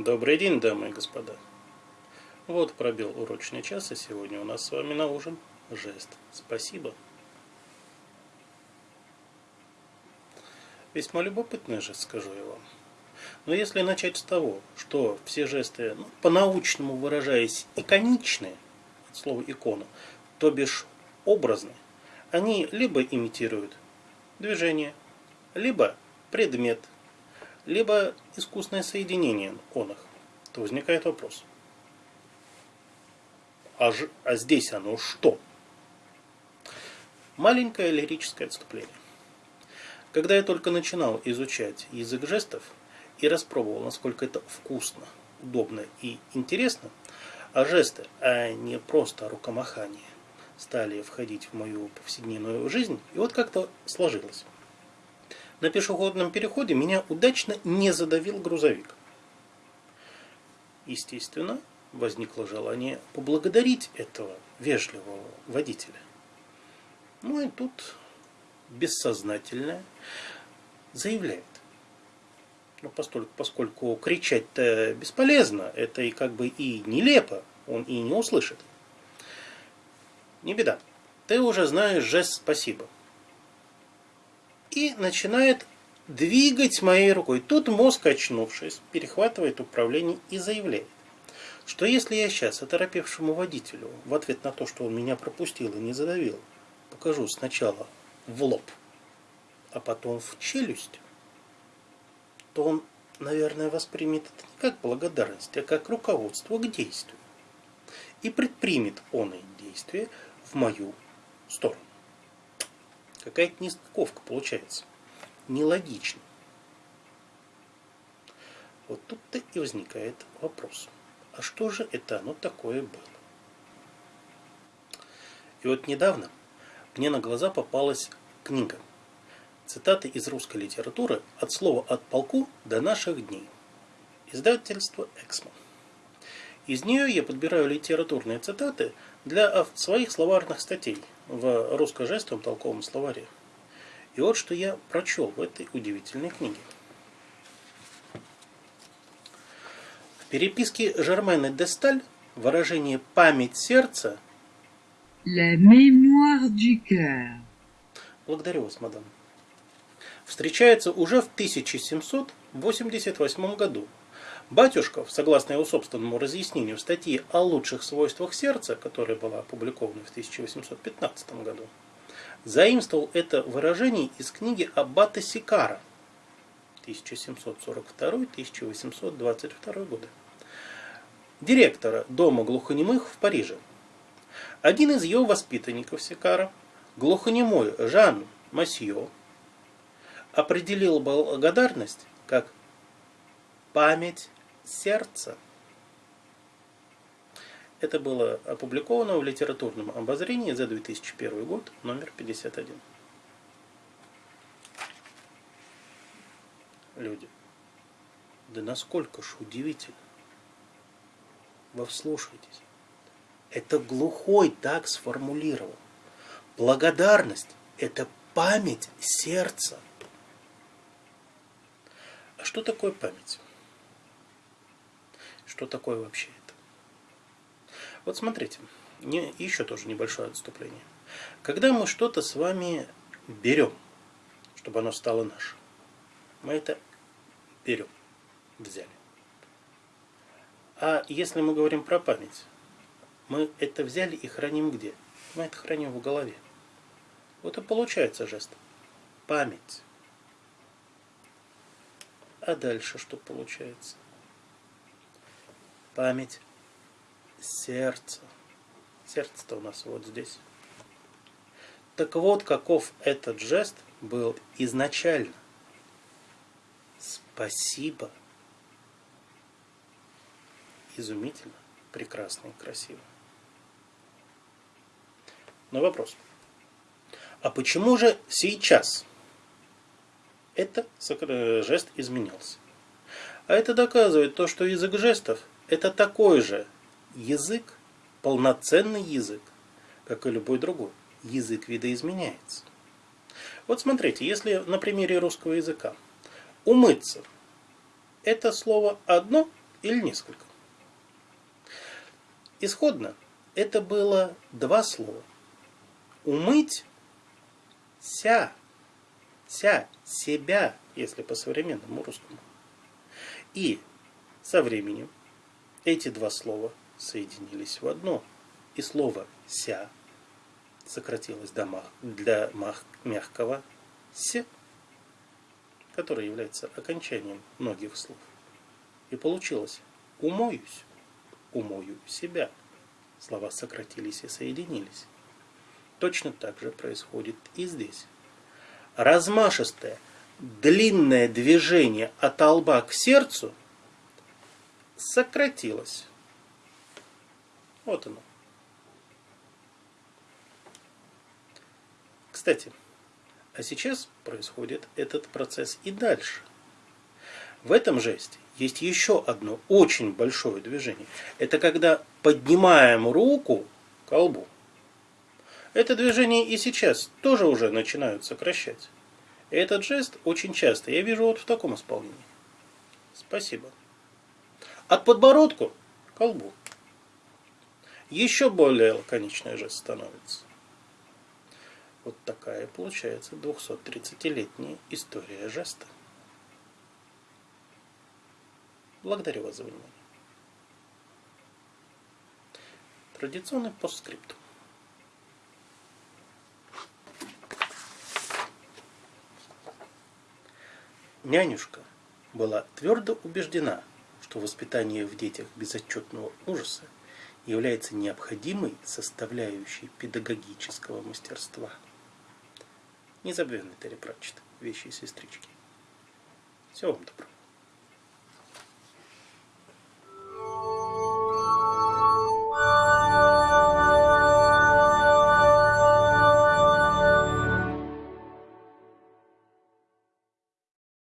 Добрый день, дамы и господа. Вот пробил урочный час, и сегодня у нас с вами на ужин жест. Спасибо. Весьма любопытный жест, скажу я вам. Но если начать с того, что все жесты, ну, по-научному выражаясь, иконичные, от слова икона, то бишь образные, они либо имитируют движение, либо предмет, либо искусное соединение он их, то возникает вопрос. А, ж, а здесь оно что? Маленькое лирическое отступление. Когда я только начинал изучать язык жестов и распробовал, насколько это вкусно, удобно и интересно, а жесты, а не просто рукомахание, стали входить в мою повседневную жизнь, и вот как-то сложилось. На пешеходном переходе меня удачно не задавил грузовик. Естественно, возникло желание поблагодарить этого вежливого водителя. Ну и тут бессознательное заявляет. Ну, поскольку, поскольку кричать-то бесполезно, это и как бы и нелепо, он и не услышит. Не беда, ты уже знаешь жест «спасибо» и начинает двигать моей рукой. Тут мозг, очнувшись, перехватывает управление и заявляет, что если я сейчас оторопевшему водителю в ответ на то, что он меня пропустил и не задавил, покажу сначала в лоб, а потом в челюсть, то он, наверное, воспримет это не как благодарность, а как руководство к действию. И предпримет он и действие в мою сторону. Какая-то нестыковка получается. Нелогично. Вот тут-то и возникает вопрос. А что же это оно такое было? И вот недавно мне на глаза попалась книга. Цитаты из русской литературы от слова «от полку» до наших дней. Издательство «Эксмо». Из нее я подбираю литературные цитаты для своих словарных статей в русско-жестовом толковом словаре. И вот что я прочел в этой удивительной книге. В переписке Жермена де Сталь выражение «память сердца» La mémoire du cœur. Благодарю вас, мадам. Встречается уже в 1788 году Батюшков, согласно его собственному разъяснению в статье о лучших свойствах сердца, которая была опубликована в 1815 году, заимствовал это выражение из книги Аббата Сикара 1742-1822 годы, директора Дома глухонемых в Париже. Один из его воспитанников Сикара, глухонемой Жан Масье, определил благодарность как память сердца. Это было опубликовано в литературном обозрении за 2001 год, номер 51. Люди, да насколько ж удивительно. Вы вслушайтесь. Это глухой так сформулировал. Благодарность – это память сердца. Что такое память? Что такое вообще это? Вот смотрите, не, еще тоже небольшое отступление. Когда мы что-то с вами берем, чтобы оно стало наше, мы это берем, взяли. А если мы говорим про память, мы это взяли и храним где? Мы это храним в голове. Вот и получается жест. Память. А дальше что получается? память сердца. Сердце-то у нас вот здесь. Так вот, каков этот жест был изначально. Спасибо. Изумительно, прекрасно и красиво. Но вопрос. А почему же сейчас этот жест изменился? А это доказывает то, что язык жестов это такой же язык, полноценный язык, как и любой другой. Язык видоизменяется. Вот смотрите, если на примере русского языка умыться – это слово одно, или несколько. Исходно это было два слова. Умыть ся, ся, себя, если по современному русскому. И со временем эти два слова соединились в одно. И слово «ся» сократилось до мах, для мах, мягкого «с», которое является окончанием многих слов. И получилось «умоюсь», «умою себя». Слова сократились и соединились. Точно так же происходит и здесь. Размашистое, длинное движение от лба к сердцу сократилось. Вот оно. Кстати, а сейчас происходит этот процесс и дальше. В этом жесте есть еще одно очень большое движение. Это когда поднимаем руку к колбу. Это движение и сейчас тоже уже начинают сокращать. Этот жест очень часто я вижу вот в таком исполнении. Спасибо. От подбородку к колбу. Еще более лаконичный жест становится. Вот такая получается 230-летняя история жеста. Благодарю вас за внимание. Традиционный постскриптум. Нянюшка была твердо убеждена, что воспитание в детях безотчетного ужаса является необходимой составляющей педагогического мастерства. Незабвенный Терри Пратчет. Вещи и сестрички. Всего вам доброго.